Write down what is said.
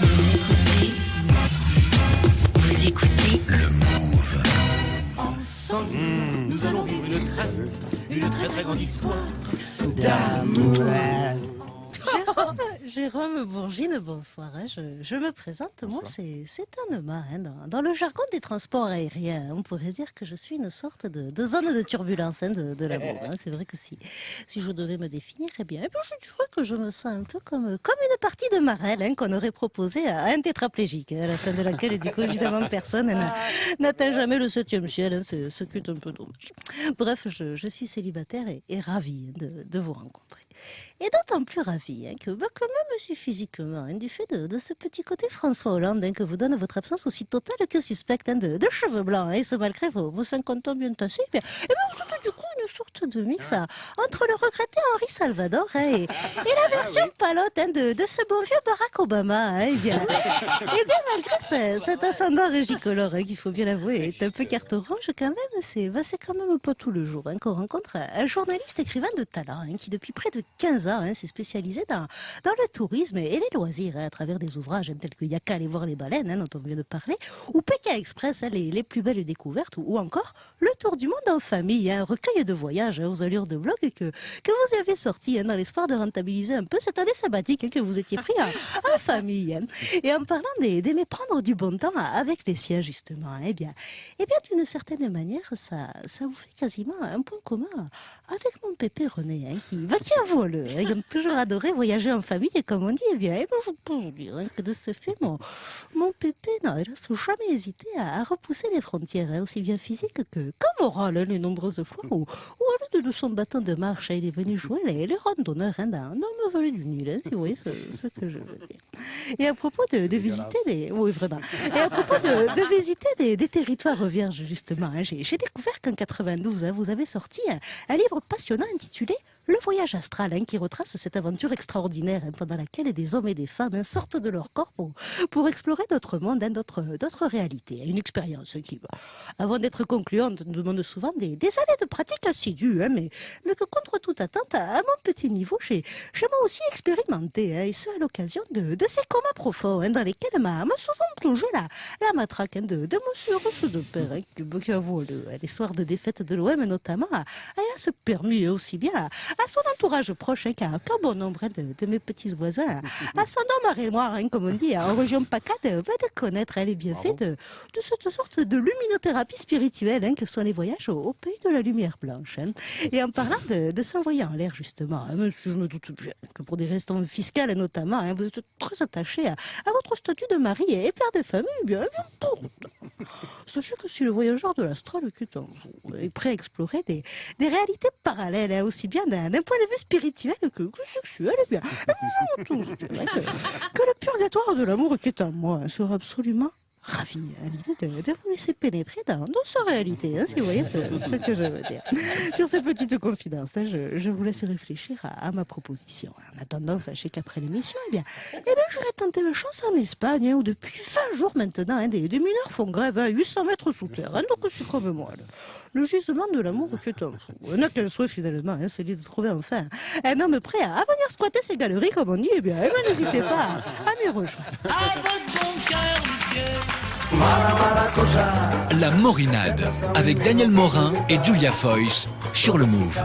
Vous écoutez. Vous écoutez. Le Move. Ensemble, nous allons vivre une très, une très très grande histoire d'amour. Jérôme Bourgine, bonsoir. hein. Je, je me présente, moi c'est Anema. hein. Dans, dans le jargon des transports aériens, on pourrait dire que je suis une sorte de, de zone de turbulence hein, de, de l'amour. C'est vrai que si, si je devais me définir, eh bien, eh bien, je dirais que je me sens un peu comme, comme une partie de Marelle hein, qu'on aurait proposée à un tétraplégique, à la fin de laquelle, du coup, évidemment, personne n'a- n'atteint jamais le septième ciel, c'est- ce qui est un peu dommage. Bref, je, je suis célibataire et, et ravie de, de vous rencontrer. Et d'autant plus ravie hein, que, bah, que même si physiquement, hein, du fait de, ce petit côté François Hollande hein, que vous donne votre absence aussi totale que suspecte hein, de, de cheveux blancs, hein, et ce malgré vos, vos 50 ans bien tassés, bien, vous êtes du coup une sorte de mix hein, entre le regretté Henri Salvador hein, et, et la version palote hein, de, de ce bon vieux Barack Obama. Hein, eh bien, eh bien, malgré ce- cet ascendant régicolore, qu'il faut bien l'avouer, est un peu carte orange quand même, c'est bah, quand même pas tous les jours hein, qu'on rencontre un journaliste écrivain de talent qui, depuis près de 15 ans, s'est spécialisé dans, dans le tourisme et les loisirs à travers des ouvrages tels que Yaka aller voir les baleines, dont on vient de parler, ou Pékin Express, les, les plus belles découvertes, ou, ou encore Le Tour du Monde en famille, hein, un recueil de voyages aux allures de blog que, vous avez sorti hein, dans l'espoir de rentabiliser un peu cette année sabbatique hein, que vous étiez pris en, famille. Et en parlant d'aimer prendre du bon temps avec les siens, justement, eh bien, eh bien d'une certaine manière, ça, ça vous fait quasiment un point commun avec mon pépé René, qui, bah, qui avoue-le, il a toujours adoré voyager en famille, et comme on dit, eh bien, eh ben, je peux vous dire que de ce fait, mon, mon pépé n'a hélas jamais hésité à, repousser les frontières, aussi bien physiques que, que morales, hein, les nombreuses fois où, où à l'aide de son bâton de marche, il est venu jouer les, les randonneurs hein, dans ma vallée du Nil, hein, si vous voyez ce, ce que je veux dire. Et à propos de, de visiter les... Oui, vraiment. Et à propos de, de visiter des, des territoires vierges, justement, hein, j'ai découvert qu'en 92, hein, vous avez sorti un, un livre passionnant intitulé Le voyage astral, hein, qui retrace cette aventure extraordinaire hein, pendant laquelle des hommes et des femmes hein, sortent de leur corps pour, explorer d'autres mondes, hein, d'autres réalités. Une expérience qui, avant d'être concluante, nous demande souvent des, années de pratique assidue, mais, que contre toute attente, à, à mon petit niveau, j'ai moi aussi expérimenté, et ce à l'occasion de, ces comas profonds dans lesquels m'a souvent plongé la, matraque de, de monsieur Rousseau de Père, qui, qui les soirs de défaite de l'OM notamment, a se permis hein, aussi bien à, à son entourage proche hein, qu'à qu'à bon nombre de, de mes petits voisins, à son homme arrêt-noir, hein, comme on dit, en région PACA, de, de connaître hein, les bienfaits de, de cette sorte de luminothérapie spirituelle hein, que sont les voyages au, au pays de la lumière blanche. hein. Et en parlant de, de s'envoyer en l'air, justement, je me doute bien que pour des raisons fiscales notamment, vous êtes très attaché à, à votre statut de mari et père de famille, bien, bien, pourtant. Sachez que si le voyageur de l'astral est prêt à explorer des, des réalités parallèles, hein, aussi bien d'un point de vue spirituel que, que sexuel, eh bien, eh que, que le purgatoire de l'amour qui est en moi hein, sera absolument ravi à l'idée de, vous laisser pénétrer dans, dans sa réalité, hein, si vous voyez ce, que je veux dire. Sur ces petites confidences, hein, je, vous laisse réfléchir à, à ma proposition. En attendant, sachez qu'après l'émission, eh bien, eh bien, j'aurais tenté ma chance en Espagne, où depuis 20 jours maintenant, hein, des, mineurs font grève à 800 mètres sous terre. hein, donc c'est comme moi. Le, le gisement de l'amour qui est un fou. On n'a qu'un souhait finalement, hein, celui de se trouver enfin un homme prêt à, à venir squatter ces galeries, comme on dit. Eh bien, eh bien, n'hésitez pas à, à m'y rejoindre. La Morinade avec Daniel Morin et Julia Foyce sur le Move.